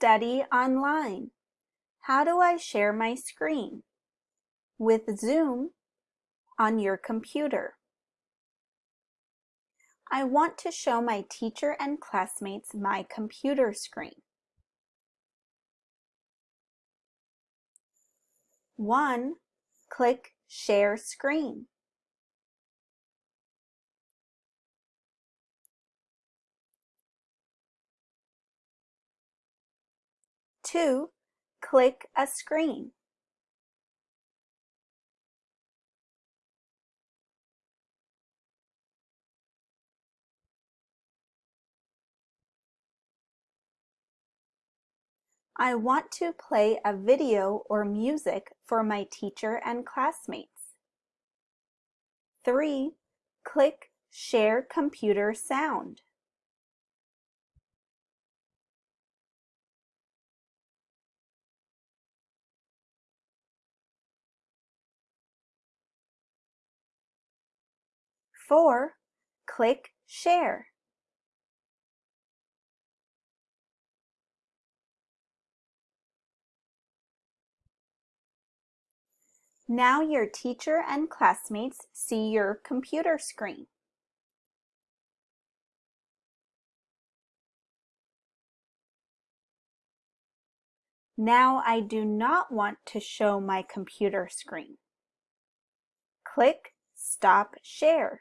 Study online. How do I share my screen? With Zoom on your computer. I want to show my teacher and classmates my computer screen. 1. Click Share Screen. 2. Click a screen. I want to play a video or music for my teacher and classmates. 3. Click Share Computer Sound. Four, click Share. Now your teacher and classmates see your computer screen. Now I do not want to show my computer screen. Click Stop Share.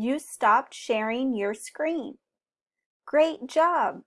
You stopped sharing your screen. Great job!